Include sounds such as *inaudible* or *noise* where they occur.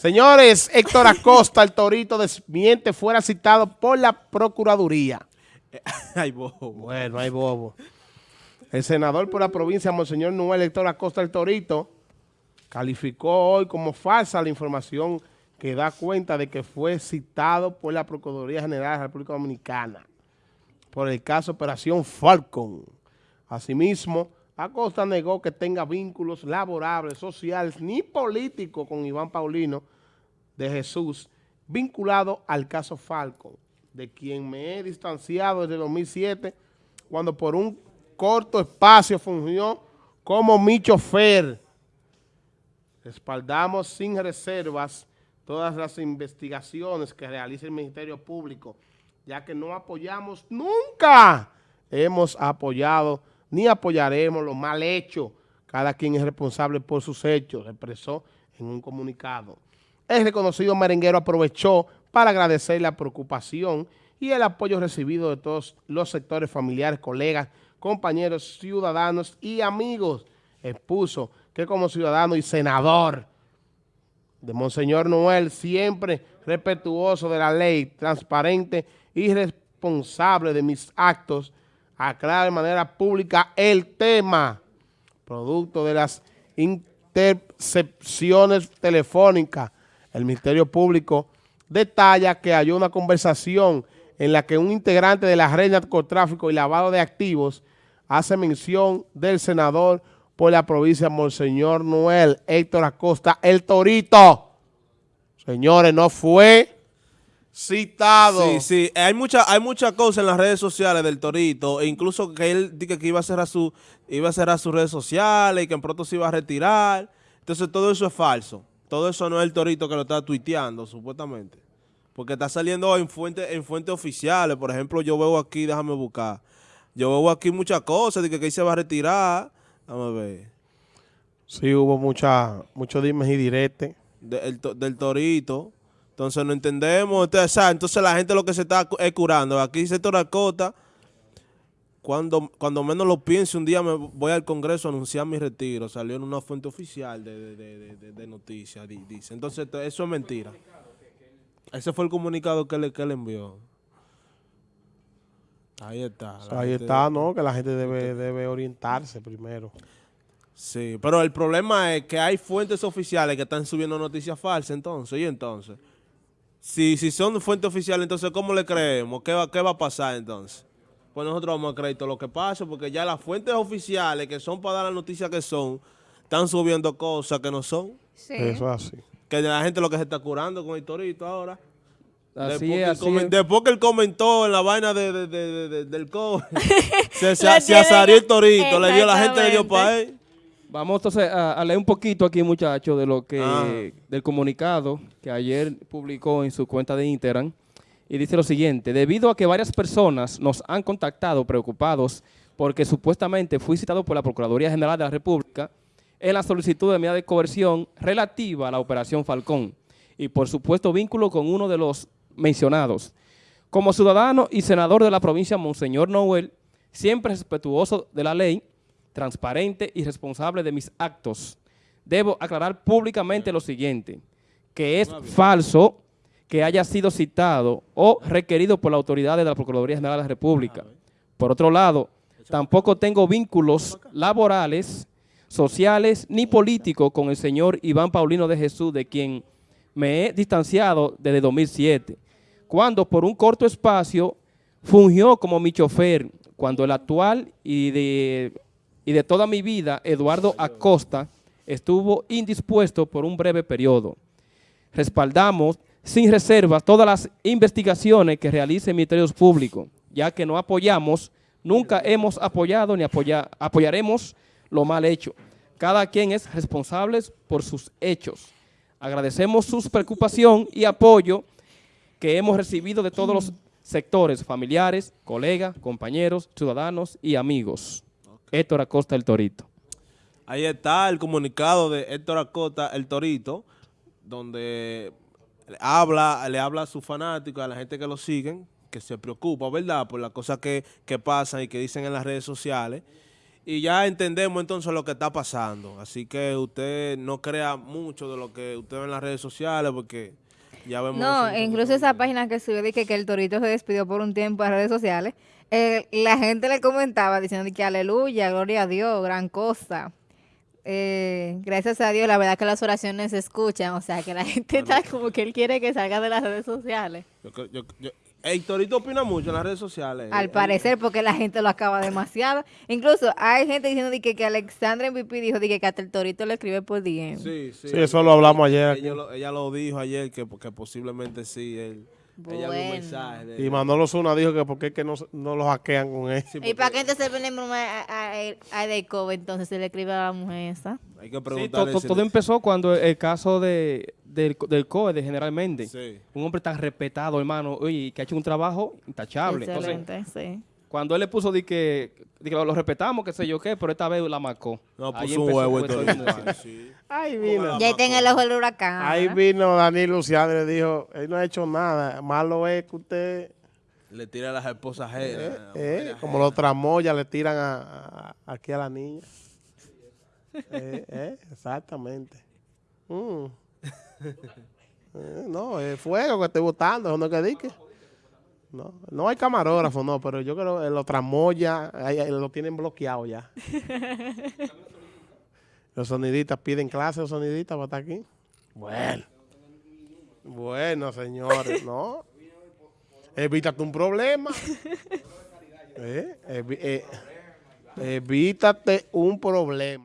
Señores, Héctor Acosta, el torito desmiente, fuera citado por la Procuraduría. *laughs* Ay, bobo. Bueno, hay bobo. El senador por la provincia, Monseñor Noel Héctor Acosta, el torito, calificó hoy como falsa la información que da cuenta de que fue citado por la Procuraduría General de la República Dominicana por el caso Operación Falcon. Asimismo, Acosta negó que tenga vínculos laborables, sociales ni políticos con Iván Paulino de Jesús, vinculado al caso Falcon, de quien me he distanciado desde 2007, cuando por un corto espacio fungió como mi chofer. Respaldamos sin reservas todas las investigaciones que realiza el Ministerio Público, ya que no apoyamos nunca, hemos apoyado ni apoyaremos lo mal hecho. Cada quien es responsable por sus hechos, expresó en un comunicado. El reconocido merenguero aprovechó para agradecer la preocupación y el apoyo recibido de todos los sectores familiares, colegas, compañeros, ciudadanos y amigos. Expuso que como ciudadano y senador de Monseñor Noel, siempre respetuoso de la ley, transparente y responsable de mis actos, aclara de manera pública el tema, producto de las intercepciones telefónicas. El Ministerio Público detalla que hay una conversación en la que un integrante de la red narcotráfico y lavado de activos hace mención del senador por la provincia Monseñor Noel, Héctor Acosta, el Torito. Señores, no fue citado. Sí, sí, hay mucha, hay muchas cosas en las redes sociales del Torito, e incluso que él dice que iba a cerrar su, iba a cerrar sus redes sociales y que en pronto se iba a retirar. Entonces todo eso es falso. Todo eso no es el Torito que lo está tuiteando, supuestamente. Porque está saliendo en fuentes en fuentes oficiales. Por ejemplo, yo veo aquí, déjame buscar. Yo veo aquí muchas cosas, de que, que se va a retirar. Vamos a ver. Sí, hubo mucha, muchos dimes y diretes. del Torito. Entonces no entendemos. Entonces, entonces la gente lo que se está es curando. Aquí dice Toracota, cuando, cuando menos lo piense, un día me voy al Congreso a anunciar mi retiro. Salió en una fuente oficial de, de, noticias, dice. Entonces eso es mentira. Ese fue el comunicado que le, que le envió. Ahí está. Ahí está, ¿no? Que la gente debe, debe orientarse primero. Sí, pero el problema es que hay fuentes oficiales que están subiendo noticias falsas entonces, y entonces... Si, si son fuentes oficiales, entonces, ¿cómo le creemos? ¿Qué va, ¿Qué va a pasar entonces? Pues nosotros vamos a creer todo lo que pasa, porque ya las fuentes oficiales, que son para dar las noticias que son, están subiendo cosas que no son. Sí. Eso es así. Que la gente lo que se está curando con el torito ahora. Así después, es, que así después que él comentó en la vaina de, del COVID, *laughs* se, se, se, el torito, le dio, la gente le dio para él. Vamos entonces a, leer un poquito aquí, muchachos, de lo que ah. del comunicado que ayer publicó en su cuenta de Instagram. Y dice lo siguiente, debido a que varias personas nos han contactado preocupados porque supuestamente fui citado por la Procuraduría General de la República en la solicitud de medida de coerción relativa a la Operación Falcón y por supuesto vínculo con uno de los mencionados. Como ciudadano y senador de la provincia Monseñor Noel, siempre respetuoso de la ley, transparente y responsable de mis actos, debo aclarar públicamente lo siguiente, que es falso que haya sido citado o requerido por la autoridad de la Procuraduría General de la República. Por otro lado, tampoco tengo vínculos laborales, sociales ni políticos con el señor Iván Paulino de Jesús, de quien me he distanciado desde 2007, cuando por un corto espacio fungió como mi chofer, cuando el actual y de y de toda mi vida, Eduardo Acosta estuvo indispuesto por un breve periodo. Respaldamos sin reservas todas las investigaciones que realice Ministerios Públicos, ya que no apoyamos, nunca hemos apoyado ni apoyaremos lo mal hecho. Cada quien es responsable por sus hechos. Agradecemos su preocupación y apoyo que hemos recibido de todos los sectores, familiares, colegas, compañeros, ciudadanos y amigos. Héctor Acosta el Torito. Ahí está el comunicado de Héctor Acosta el Torito, donde habla, le habla a sus fanáticos, a la gente que lo siguen, que se preocupa, ¿verdad?, por las cosas que, pasan y que dicen en las redes sociales. y ya entendemos entonces lo que está pasando. Así que usted no crea mucho de lo que usted ve en las redes sociales porque ya vemos... No, incluso esa página que subió que, que el torito se despidió por un tiempo en redes sociales, eh, la gente le comentaba diciendo que aleluya, gloria a Dios, gran cosa. Eh, gracias a Dios, la verdad que las oraciones se escuchan, o sea que la *laughs* gente está como que él quiere que salga de las redes sociales. Yo Torito opina mucho en las redes sociales. Al Él- parecer, porque la gente lo acaba demasiado. Incluso hay gente diciendo de que, que Alexandra MVP dijo de que, que hasta el torito le escribe por DM. Sí, sí. Sí, eso lo hablamos ayer aquí. Ella lo, ella lo dijo ayer que, que posiblemente sí. Él, Ella vio un Bueno. mensaje. de- Y Manolo Zuna dijo que por qué es que no, no lo hackean con él. Sí, ¿Y porque para qué entonces venimos a, a, a, a entonces se le escribe a la mujer esa? Hay que Sí, preguntarle. to- to- si todo empezó cuando el caso de, del, del COE, de generalmente. Sí. Un hombre tan respetado, hermano, oye, que ha hecho un trabajo intachable. Entonces, Excelente, sí. Cuando él le puso de que, de que lo, lo respetamos, qué sé yo qué, pero esta vez la marcó. No, Ahí puso un empezó, huevo el todo *laughs* mundo. Ahí vino. Ya está en el ojo del huracán. Ahí vino Daniel Luciano y le dijo, él no ha hecho nada. Malo es que usted, Le tira a las esposas ajenas. eh, eh, como los tramoyas le tiran a, a- aquí a la niña. Eh, eh, exactamente. Mm. *laughs* Eh, no, es fuego que estoy botando, eso no es que dique. No, no hay camarógrafo, no, pero yo creo que los tramoyas lo tienen bloqueado ya. *laughs* los sonidistas piden clase, los sonidistas para estar aquí. Bueno. Bueno, señores, no. Evítate un problema. *laughs* Eh, eh, evítate un problema.